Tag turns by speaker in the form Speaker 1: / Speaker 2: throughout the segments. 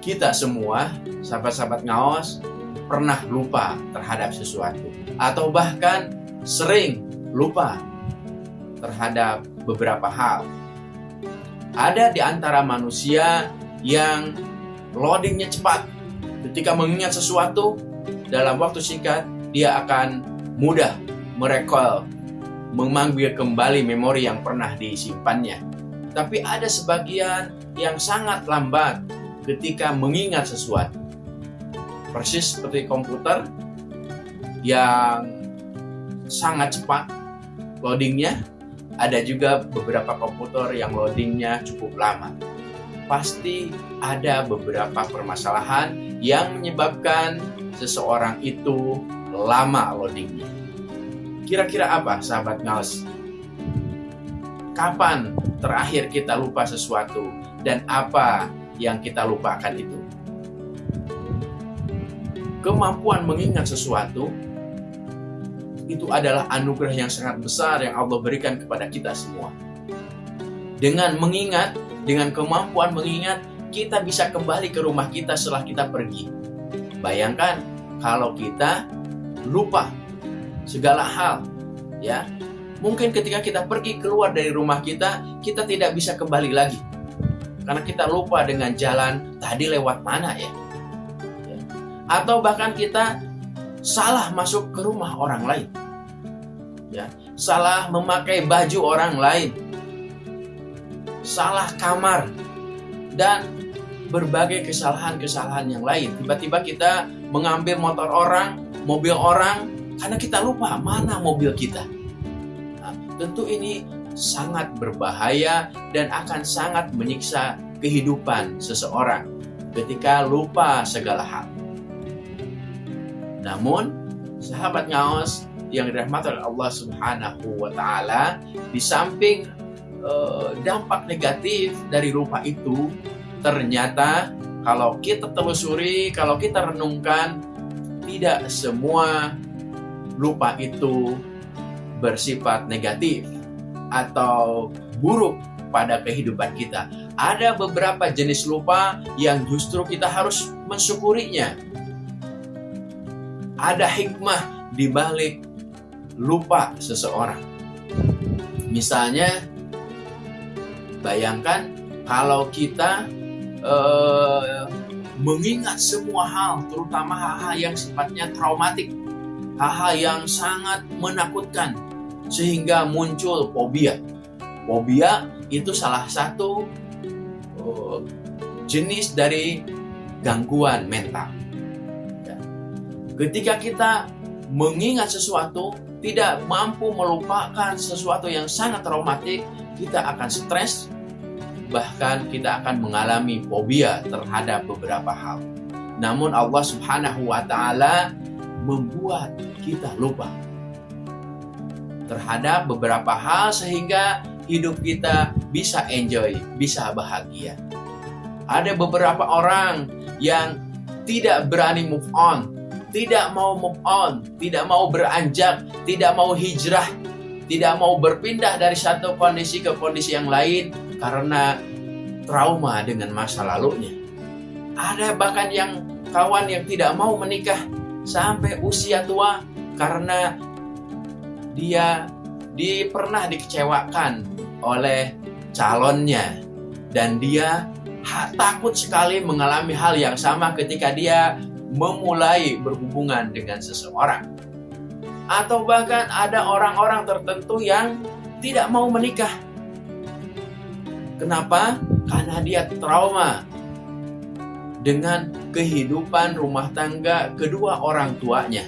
Speaker 1: kita semua, sahabat-sahabat ngaos, pernah lupa terhadap sesuatu. Atau bahkan sering lupa terhadap beberapa hal. Ada di antara manusia yang loadingnya cepat. Ketika mengingat sesuatu, dalam waktu singkat, dia akan mudah merekol, memanggil kembali memori yang pernah disimpannya. Tapi ada sebagian yang sangat lambat ketika mengingat sesuatu. Persis seperti komputer yang sangat cepat loadingnya, ada juga beberapa komputer yang loadingnya cukup lama. Pasti ada beberapa permasalahan yang menyebabkan seseorang itu lama loadingnya. Kira-kira apa sahabat ngaus? Kapan terakhir kita lupa sesuatu dan apa yang kita lupakan itu. Kemampuan mengingat sesuatu itu adalah anugerah yang sangat besar yang Allah berikan kepada kita semua. Dengan mengingat, dengan kemampuan mengingat, kita bisa kembali ke rumah kita setelah kita pergi. Bayangkan kalau kita lupa segala hal, ya. Mungkin ketika kita pergi keluar dari rumah kita, kita tidak bisa kembali lagi karena kita lupa dengan jalan tadi lewat mana ya. ya. Atau bahkan kita salah masuk ke rumah orang lain. Ya, salah memakai baju orang lain. Salah kamar dan berbagai kesalahan-kesalahan yang lain. Tiba-tiba kita mengambil motor orang, mobil orang karena kita lupa mana mobil kita. Nah, tentu ini sangat berbahaya dan akan sangat menyiksa kehidupan seseorang ketika lupa segala hal. Namun, sahabat ngaos yang dirahmati oleh Allah Subhanahu wa taala, di samping uh, dampak negatif dari lupa itu, ternyata kalau kita telusuri, kalau kita renungkan, tidak semua lupa itu bersifat negatif atau buruk pada kehidupan kita. Ada beberapa jenis lupa yang justru kita harus mensyukurinya. Ada hikmah di balik lupa seseorang. Misalnya, bayangkan kalau kita uh, mengingat semua hal, terutama hal-hal yang sifatnya traumatik, hal-hal yang sangat menakutkan, sehingga muncul fobia. Fobia itu salah satu uh, jenis dari gangguan mental. Ya. Ketika kita mengingat sesuatu, tidak mampu melupakan sesuatu yang sangat traumatik, kita akan stres, bahkan kita akan mengalami fobia terhadap beberapa hal. Namun Allah Subhanahu wa taala membuat kita lupa terhadap beberapa hal sehingga hidup kita bisa enjoy, bisa bahagia. Ada beberapa orang yang tidak berani move on, tidak mau move on, tidak mau beranjak, tidak mau hijrah, tidak mau berpindah dari satu kondisi ke kondisi yang lain karena trauma dengan masa lalunya. Ada bahkan yang kawan yang tidak mau menikah sampai usia tua karena dia di pernah dikecewakan oleh calonnya dan dia ha, takut sekali mengalami hal yang sama ketika dia memulai berhubungan dengan seseorang. Atau bahkan ada orang-orang tertentu yang tidak mau menikah. Kenapa? Karena dia trauma dengan kehidupan rumah tangga kedua orang tuanya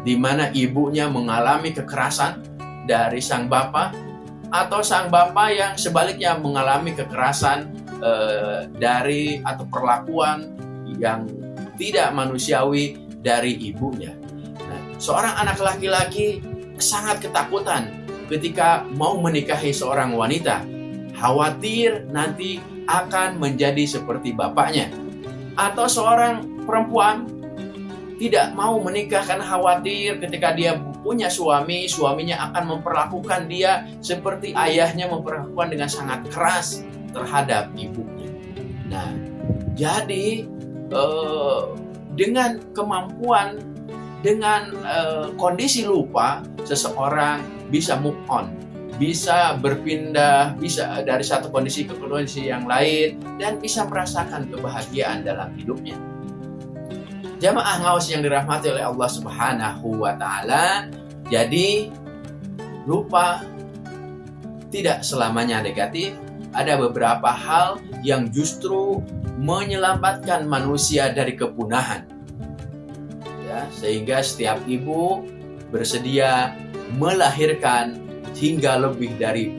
Speaker 1: di mana ibunya mengalami kekerasan dari sang bapak atau sang bapak yang sebaliknya mengalami kekerasan eh, dari atau perlakuan yang tidak manusiawi dari ibunya. Nah, seorang anak laki-laki sangat ketakutan ketika mau menikahi seorang wanita, khawatir nanti akan menjadi seperti bapaknya. Atau seorang perempuan tidak mau menikah karena khawatir ketika dia punya suami, suaminya akan memperlakukan dia seperti ayahnya memperlakukan dengan sangat keras terhadap ibunya. Nah, Jadi uh, dengan kemampuan, dengan uh, kondisi lupa, seseorang bisa move on, bisa berpindah, bisa dari satu kondisi ke kondisi yang lain, dan bisa merasakan kebahagiaan dalam hidupnya. Jamaah ngawas yang dirahmati oleh Allah Subhanahu wa Ta'ala, jadi lupa tidak selamanya negatif, ada beberapa hal yang justru menyelamatkan manusia dari kepunahan. Ya, sehingga setiap ibu bersedia melahirkan hingga lebih dari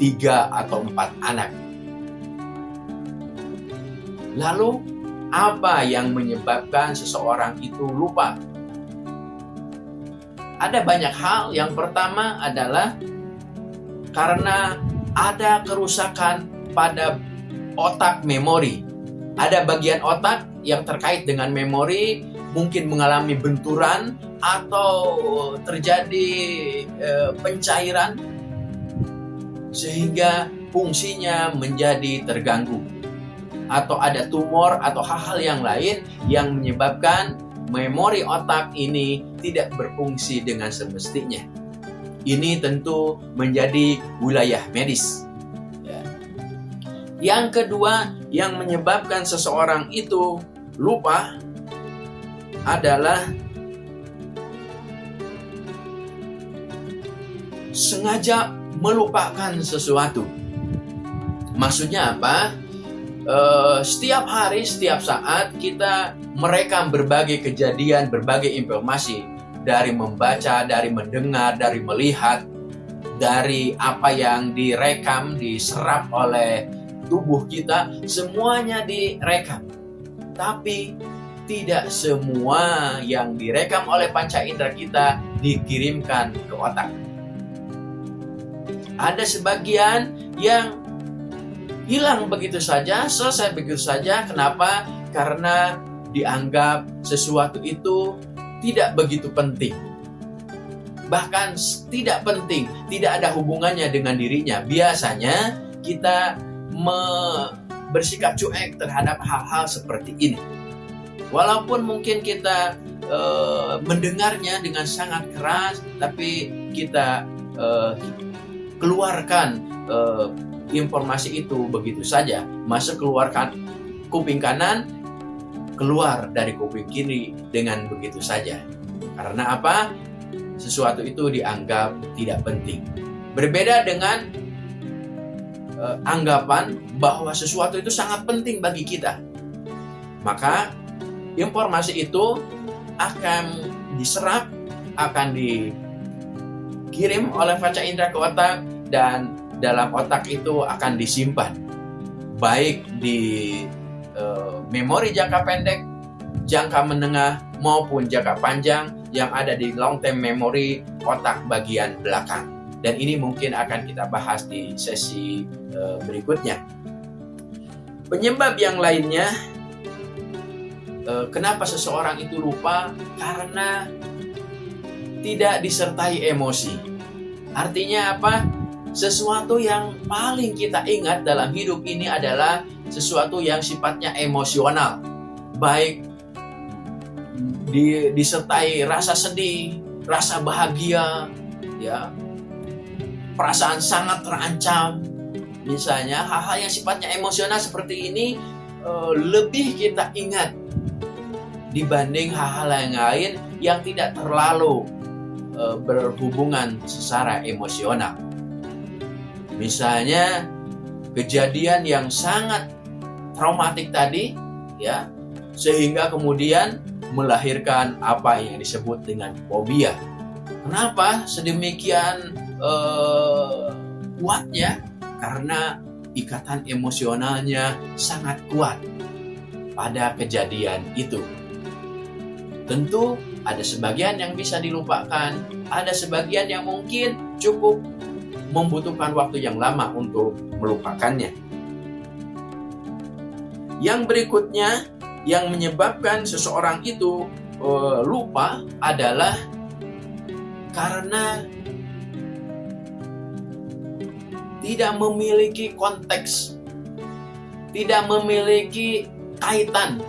Speaker 1: tiga atau empat anak. Lalu, apa yang menyebabkan seseorang itu lupa? Ada banyak hal. Yang pertama adalah karena ada kerusakan pada otak memori. Ada bagian otak yang terkait dengan memori mungkin mengalami benturan atau terjadi e, pencairan sehingga fungsinya menjadi terganggu atau ada tumor atau hal-hal yang lain yang menyebabkan memori otak ini tidak berfungsi dengan semestinya. Ini tentu menjadi wilayah medis. Ya. Yang kedua, yang menyebabkan seseorang itu lupa adalah sengaja melupakan sesuatu. Maksudnya apa? Uh, setiap hari, setiap saat kita merekam berbagai kejadian, berbagai informasi dari membaca, dari mendengar, dari melihat, dari apa yang direkam, diserap oleh tubuh kita, semuanya direkam. Tapi tidak semua yang direkam oleh panca indera kita dikirimkan ke otak. Ada sebagian yang hilang begitu saja, selesai begitu saja. Kenapa? Karena dianggap sesuatu itu tidak begitu penting. Bahkan tidak penting, tidak ada hubungannya dengan dirinya. Biasanya kita bersikap cuek terhadap hal-hal seperti ini. Walaupun mungkin kita e, mendengarnya dengan sangat keras, tapi kita e, keluarkan e, informasi itu begitu saja. Masuk keluarkan kuping kanan, keluar dari kuping kiri dengan begitu saja. Karena apa? Sesuatu itu dianggap tidak penting. Berbeda dengan uh, anggapan bahwa sesuatu itu sangat penting bagi kita. Maka informasi itu akan diserap, akan dikirim oleh kaca indera ke otak dan dalam otak itu akan disimpan baik di Eh, memori jangka pendek, jangka menengah, maupun jangka panjang yang ada di long term memory otak bagian belakang. Dan ini mungkin akan kita bahas di sesi uh, berikutnya. Penyebab yang lainnya, uh, kenapa seseorang itu lupa? Karena tidak disertai emosi. Artinya apa? Sesuatu yang paling kita ingat dalam hidup ini adalah sesuatu yang sifatnya emosional, baik di, disertai rasa sedih, rasa bahagia, ya, perasaan sangat terancam, misalnya hal-hal yang sifatnya emosional seperti ini uh, lebih kita ingat dibanding hal-hal yang lain yang tidak terlalu uh, berhubungan secara emosional. Misalnya kejadian yang sangat traumatik tadi ya sehingga kemudian melahirkan apa yang disebut dengan fobia. Kenapa sedemikian uh, kuatnya? Karena ikatan emosionalnya sangat kuat pada kejadian itu. Tentu ada sebagian yang bisa dilupakan, ada sebagian yang mungkin cukup membutuhkan waktu yang lama untuk melupakannya. Yang berikutnya yang menyebabkan seseorang itu uh, lupa adalah karena tidak memiliki konteks, tidak memiliki kaitan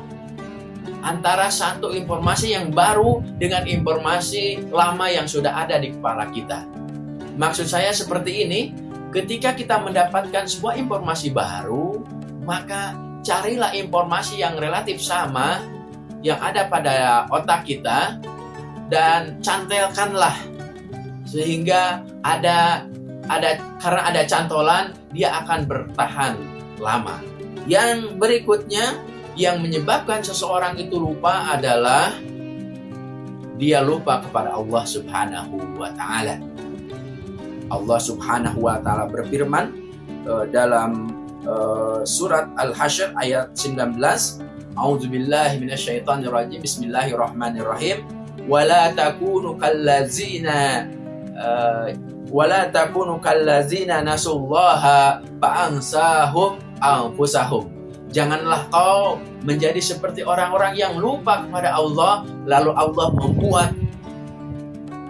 Speaker 1: antara satu informasi yang baru dengan informasi lama yang sudah ada di kepala kita. Maksud saya seperti ini, ketika kita mendapatkan sebuah informasi baru, maka carilah informasi yang relatif sama yang ada pada otak kita dan cantelkanlah sehingga ada ada karena ada cantolan dia akan bertahan lama. Yang berikutnya yang menyebabkan seseorang itu lupa adalah dia lupa kepada Allah Subhanahu wa taala. Allah Subhanahu wa taala berfirman uh, dalam uh, surat Al-Hasyr ayat 19, A'udzubillahi minasyaitonirrajim. Bismillahirrahmanirrahim. Wala takunu kallazina uh, wala takunu kallazina nasullaha fa'ansahum anfusahum Janganlah kau menjadi seperti orang-orang yang lupa kepada Allah, lalu Allah membuat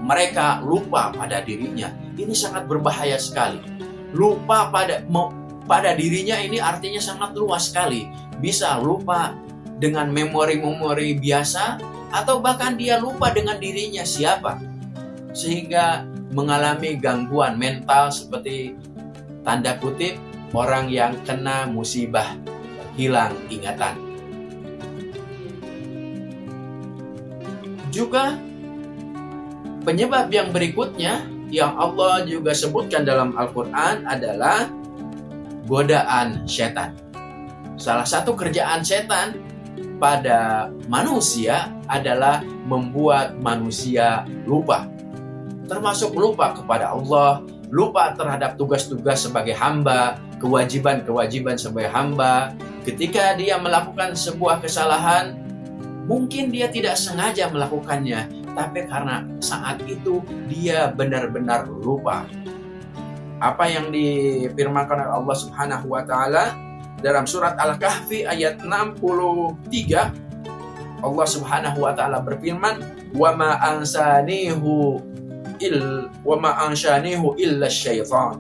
Speaker 1: mereka lupa pada dirinya. Ini sangat berbahaya sekali. Lupa pada pada dirinya ini artinya sangat luas sekali. Bisa lupa dengan memori-memori biasa atau bahkan dia lupa dengan dirinya siapa. Sehingga mengalami gangguan mental seperti tanda kutip orang yang kena musibah hilang ingatan. Juga penyebab yang berikutnya yang Allah juga sebutkan dalam Al-Quran adalah godaan setan. Salah satu kerjaan setan pada manusia adalah membuat manusia lupa. Termasuk lupa kepada Allah, lupa terhadap tugas-tugas sebagai hamba, kewajiban-kewajiban sebagai hamba, Ketika dia melakukan sebuah kesalahan, mungkin dia tidak sengaja melakukannya, tapi karena saat itu dia benar-benar lupa. Apa yang difirmankan oleh Allah Subhanahu wa taala dalam surat Al-Kahfi ayat 63 Allah Subhanahu wa taala berfirman, "Wa ma ansanihu il wa ma ansanihu illa syaitan."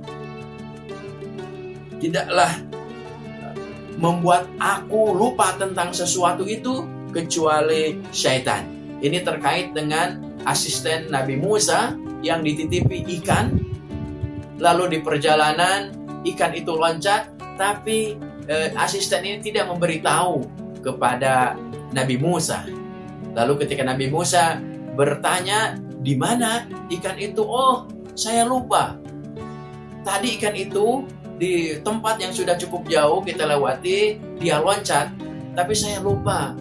Speaker 1: Tidaklah membuat aku lupa tentang sesuatu itu kecuali syaitan. Ini terkait dengan asisten Nabi Musa yang dititipi ikan, lalu di perjalanan ikan itu loncat, tapi eh, asisten ini tidak memberitahu kepada Nabi Musa. Lalu ketika Nabi Musa bertanya, di mana ikan itu? Oh, saya lupa. Tadi ikan itu di tempat yang sudah cukup jauh kita lewati, dia loncat, tapi saya lupa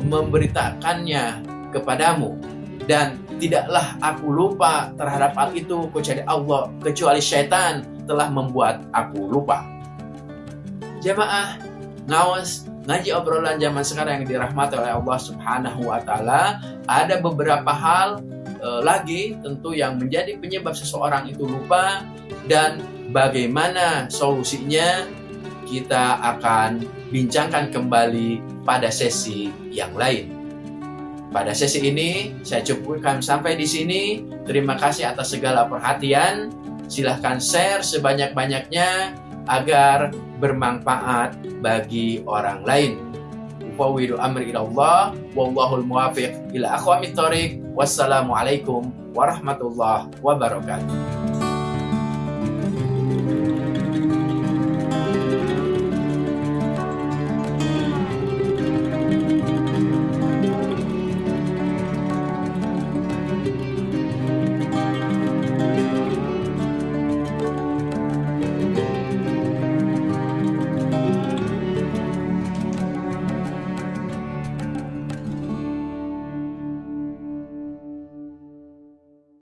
Speaker 1: memberitakannya kepadamu. Dan tidaklah aku lupa terhadap hal itu kecuali Allah, kecuali syaitan telah membuat aku lupa. Jemaah, ngawas ngaji obrolan zaman sekarang yang dirahmati oleh Allah Subhanahu wa taala, ada beberapa hal e, lagi tentu yang menjadi penyebab seseorang itu lupa dan bagaimana solusinya kita akan bincangkan kembali pada sesi yang lain. Pada sesi ini saya cukupkan sampai di sini. Terima kasih atas segala perhatian. Silahkan share sebanyak-banyaknya agar bermanfaat bagi orang lain. Ufawidu amri ilallah wallahul muwafiq ila aqwamit thoriq. Wassalamualaikum warahmatullahi wabarakatuh.